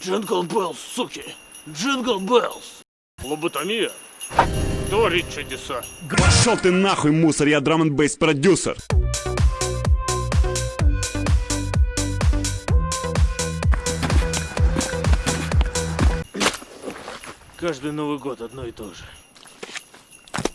Jingle Bells, суки! Jingle Bells! Лоботомия творит чудеса. Пошел ты нахуй, мусор, я drum n bass продюсер. Каждый Новый год одно и то же.